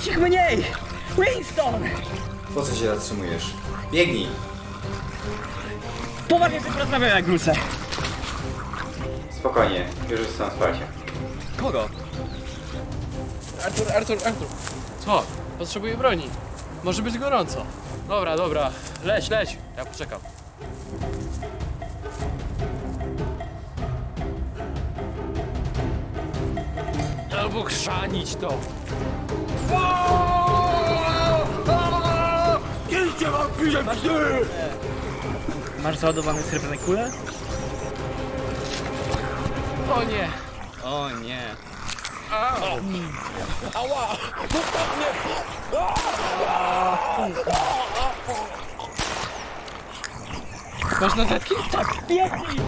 Być ich mniej! Winston! Po co się zatrzymujesz? Biegnij! Poważnie sobie porozmawiamy jak wrócę. Spokojnie, już są spać. Kogo? Artur, Artur, Artur. Co? Potrzebuję broni. Może być gorąco. Dobra, dobra. Leć, leć. Ja poczekam. Albo chrzanić to. Masz załadowane srebrne kule? O nie. O nie. Ała! Zostaw mnie! Masz notatki? Tak, biegnij!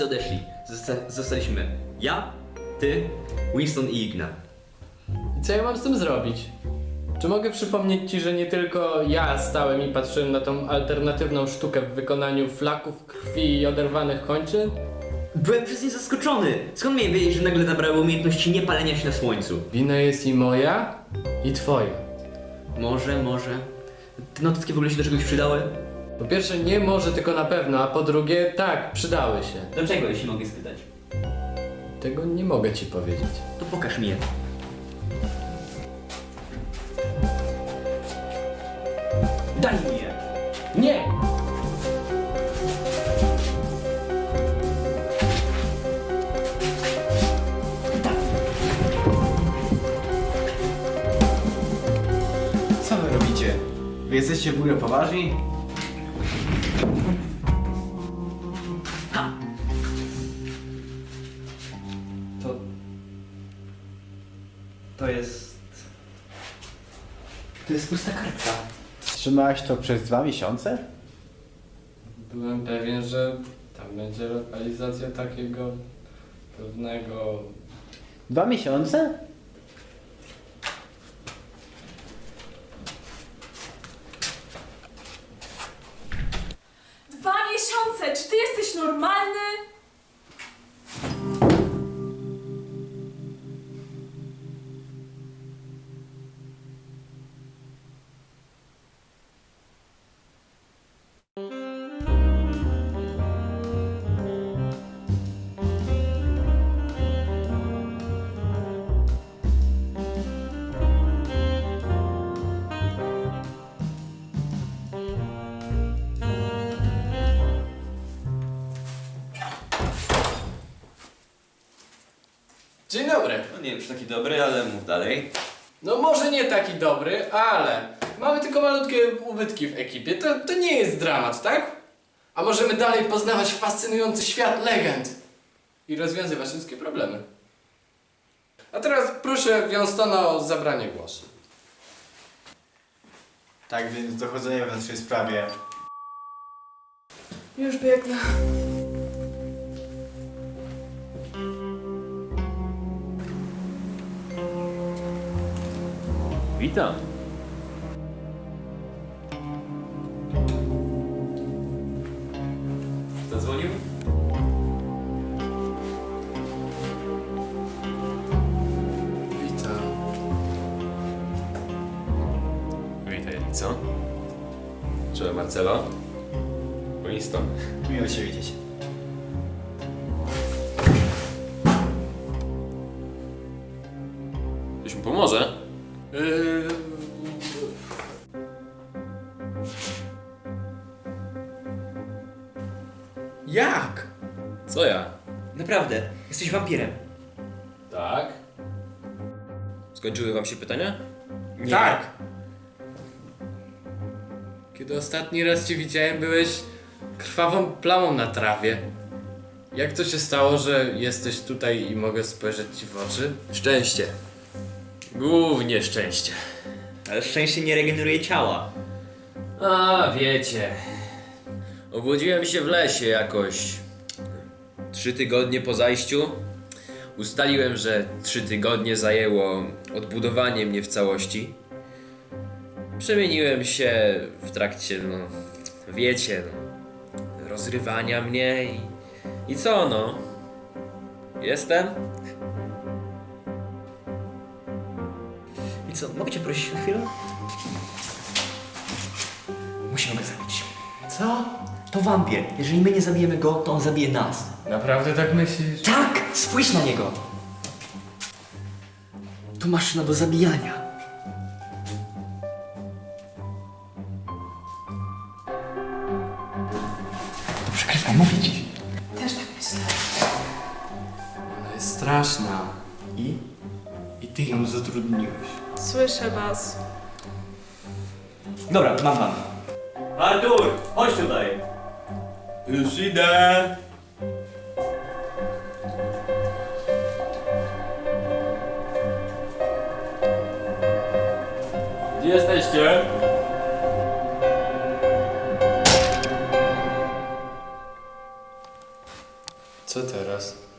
Wszyscy odeszli. Zosta zostaliśmy ja, ty, Winston i Igna. I co ja mam z tym zrobić? Czy mogę przypomnieć ci, że nie tylko ja stałem i patrzyłem na tą alternatywną sztukę w wykonaniu flaków krwi i oderwanych kończyn? Byłem przez nie zaskoczony. Skąd miałem wiedzieć, że nagle nabrały umiejętności niepalenia się na słońcu? Wina jest i moja, i twoja. Może, może. Te notatki w ogóle się do czegoś przydały? Po pierwsze, nie może, tylko na pewno, a po drugie, tak, przydały się. Do czego, jeśli mogę spytać? Tego nie mogę ci powiedzieć. To pokaż mi je. Daj mi je! Nie! Co wy robicie? Wy jesteście w ogóle poważni? To jest... To jest pusta kartka. Trzymałeś to przez dwa miesiące? Byłem pewien, że tam będzie lokalizacja takiego pewnego... Dwa miesiące? Dzień dobry! No nie wiem, czy taki dobry, ale mów dalej. No może nie taki dobry, ale mamy tylko malutkie ubytki w ekipie. To, to nie jest dramat, tak? A możemy dalej poznawać fascynujący świat legend i rozwiązywać wszystkie problemy. A teraz proszę Wiąstona o zabranie głosu. Tak więc dochodzenie w naszej sprawie. Już biegnę. Witam. Kto dzwonił? Witam. Witaj, co? Czy Marcelo? Winston. Miło się widzieć. Co ja? Naprawdę, jesteś wampirem. Tak? Skończyły wam się pytania? Nie. Tak. Kiedy ostatni raz cię widziałem, byłeś krwawą plamą na trawie. Jak to się stało, że jesteś tutaj i mogę spojrzeć ci w oczy? Szczęście. Głównie szczęście. Ale szczęście nie regeneruje ciała. A, wiecie. Obłodziłem się w lesie jakoś trzy tygodnie po zajściu. Ustaliłem, że trzy tygodnie zajęło odbudowanie mnie w całości. Przemieniłem się w trakcie, no, wiecie, no, rozrywania mnie i, i co no? Jestem? I co, mogę cię prosić na chwilę? Musimy go zabić. Co? To wampir. Jeżeli my nie zabijemy go, to on zabije nas. Naprawdę tak myślisz? Tak! Spójrz na niego! To maszyna do zabijania. To przekrywaj, mówię ci. Też tak myślę. Ona jest straszna. I? I ty ją zatrudniłeś. Słyszę was. Dobra, mam plan. Artur, chodź tutaj. Już idę. Gdzie jesteście? Co teraz?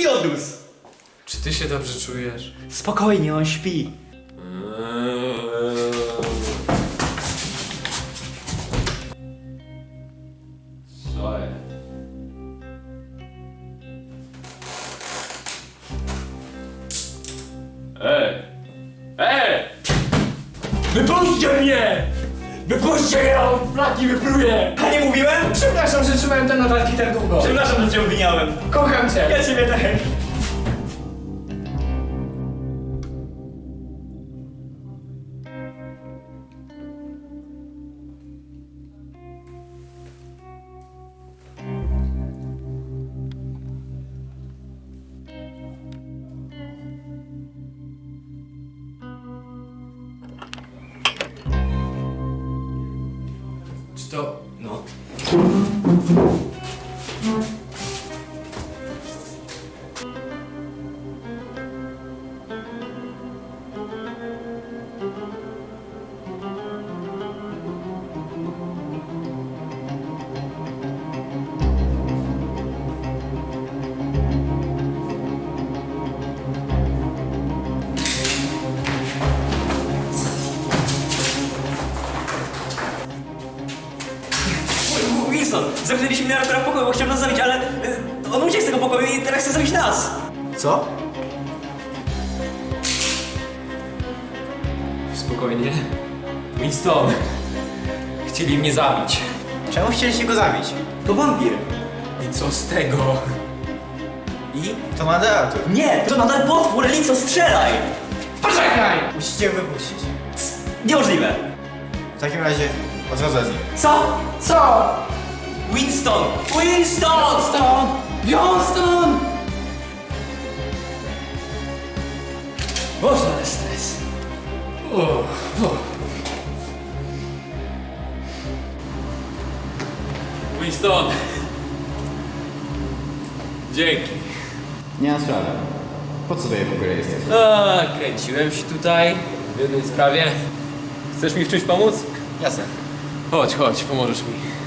Idiotus! Czy ty się dobrze czujesz? Spokojnie, on śpi. Co jest? Ej! Ej! Wypuśćcie mnie! Wypuśćcie on flaki wypluje! A nie mówiłem? Przepraszam, że trzymałem te notatki tak długo. Przepraszam, że cię obwiniałem. Kocham cię. Ja ciebie też. Spokojnie. Winston! Chcieli mnie zabić. Czemu chcieliście go zabić? To wampir. I co z tego? I? To moderator. Nie, to nadal potwór, Lico, strzelaj! Poczekaj! Musicie wypuścić. Niemożliwe. W takim razie odchodzę z nim. Co? Co? Winston! Winston! Stąd! Johnston! Boże, stres. Winston! Dzięki. Nie ma sprawy. Po co tutaj w ogóle jesteś? A, kręciłem się tutaj w jednej sprawie. Chcesz mi w czymś pomóc? Jasne. Chodź, chodź, pomożesz mi.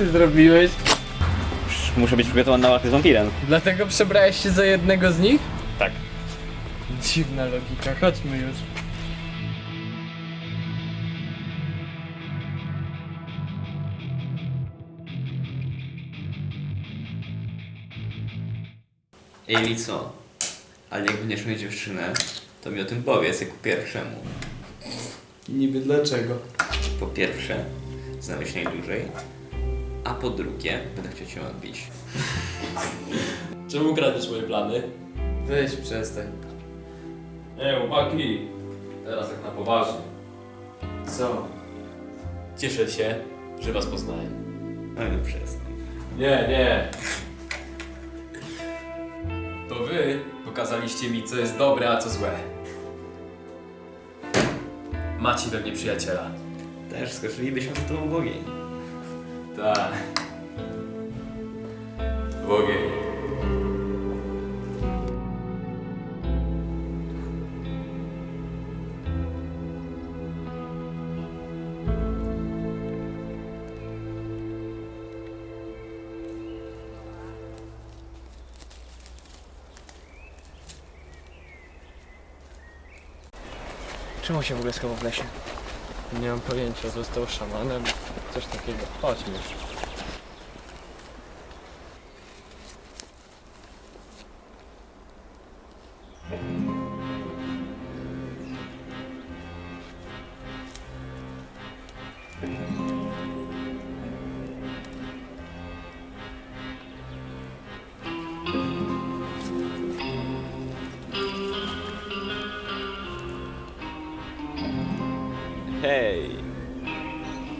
Ty zrobiłeś? Muszę być przygotowany na walkę z wampirem. Dlatego przebrałeś się za jednego z nich? Tak. Dziwna logika, chodźmy już. Ej, co? Ale jak będziesz mieć dziewczynę, to mi o tym powiedz jako pierwszemu. Niby dlaczego? Po pierwsze, znamy się najdłużej, a po drugie, będę chciał cię odbić. Czemu kradniesz moje plany? Weź przestań. Nie, chłopaki. Teraz tak na poważnie. Co? Cieszę się, że was poznałem. Ale no przestań. Nie, nie. To wy pokazaliście mi, co jest dobre, a co złe. Macie we mnie przyjaciela. Też skoczylibyśmy z tobą w ogień. Tak. W ogień. Czemu się w ogóle schował w lesie? Nie mam pojęcia, został szamanem, coś takiego. Chodźmy już.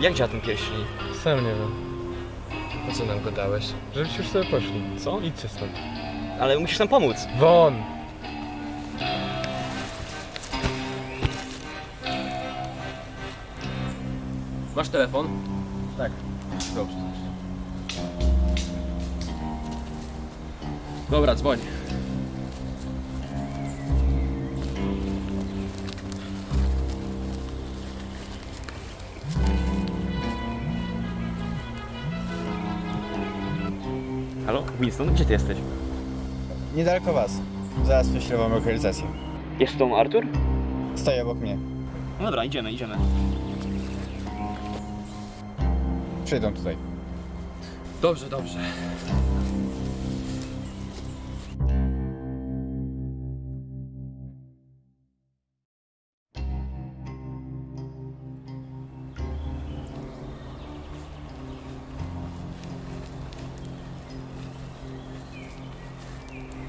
Jak działa ten pierścień? Sam nie wiem. Po co nam go dałeś? Żebyście już sobie poszli. Co? Idźcie stąd. Ale musisz nam pomóc. Won! Masz telefon? Dobrze. Dobra, dzwoń. Winston, gdzie ty jesteś? Niedaleko was. Zaraz wyślę wam lokalizację. Jest z tą Artur? Stoi obok mnie. No dobra, idziemy, idziemy. Przyjdą tutaj. Dobrze, dobrze.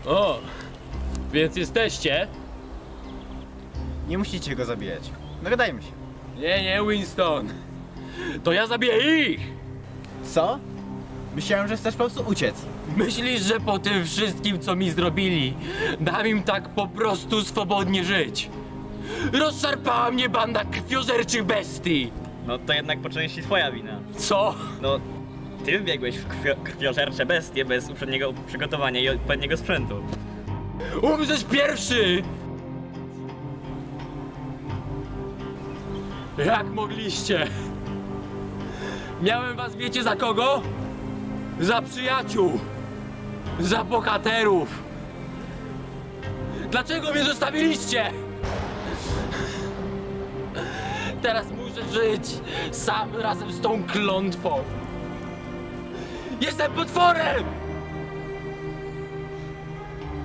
O! Więc jesteście? Nie musicie go zabijać. Dogadajmy się. Nie, nie, Winston. To ja zabiję ich! Co? Myślałem, że chcesz po prostu uciec. Myślisz, że po tym wszystkim, co mi zrobili, dam im tak po prostu swobodnie żyć? Rozszarpała mnie banda krwiożerczych bestii! No to jednak po części twoja wina. Co? No, ty wbiegłeś w krwio, krwiożercze bestie bez uprzedniego przygotowania i odpowiedniego sprzętu. Umrzesz pierwszy! Jak mogliście? Miałem was, wiecie za kogo? Za przyjaciół! Za bohaterów! Dlaczego mnie zostawiliście? Teraz muszę żyć sam razem z tą klątwą. Jestem potworem!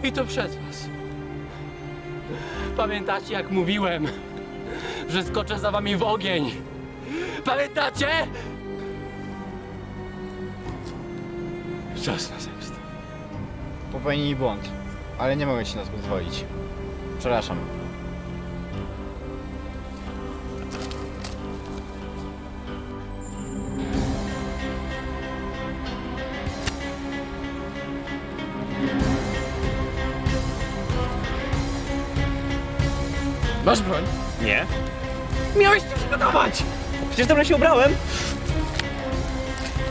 I to przez was. Pamiętacie, jak mówiłem, że skoczę za wami w ogień? Pamiętacie? Czas na zemstę. Popełnili błąd. Ale nie mogę ci nas pozwolić. Przepraszam. Masz broń? Nie. Miałeś to przygotować! Przecież dobrze się ubrałem.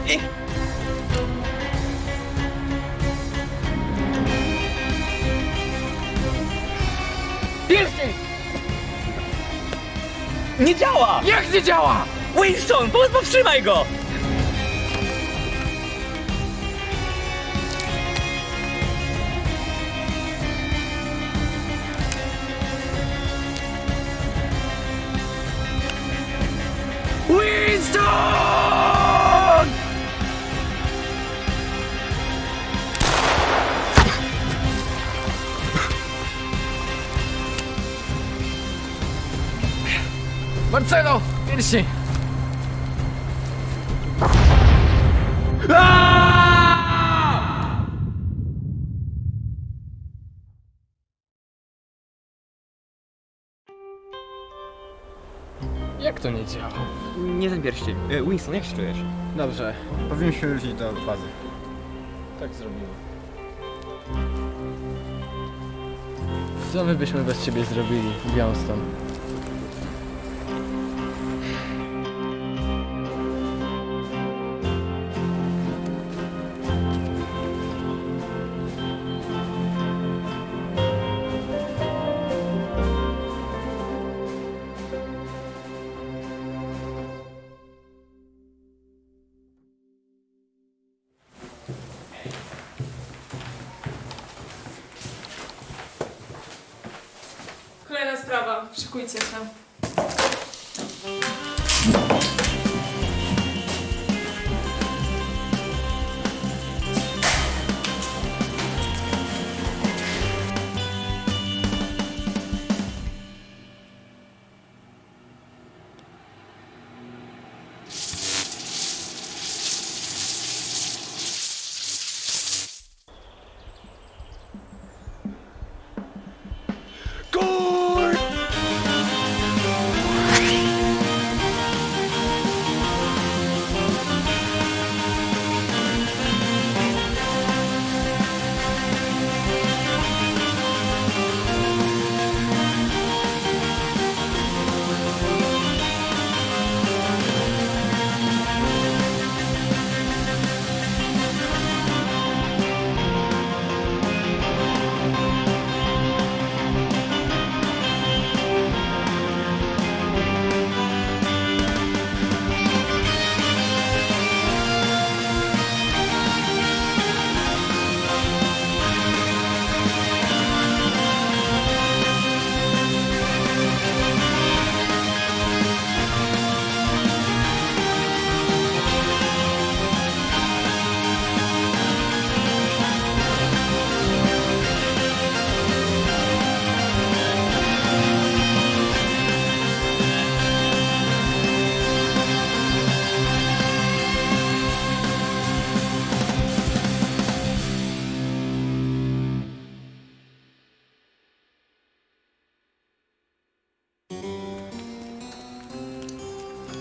I... Pierścień! Nie działa! Jak nie działa? Winston, po- powstrzymaj go! Marcelo! Pierścień! Jak to nie działa? Nie ten pierścień. E, Winston, jak się czujesz? Dobrze, powinniśmy wrócić do bazy. Tak zrobimy. Co my byśmy bez ciebie zrobili, Johnston? пшикуйте сам.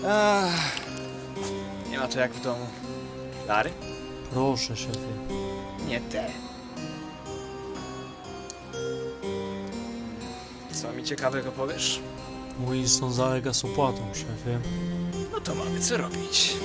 Ach, nie ma to jak w domu. Dary? Proszę, szefie. Nie te. Co mi ciekawego powiesz? Winston zalega z opłatą, szefie. No to mamy co robić.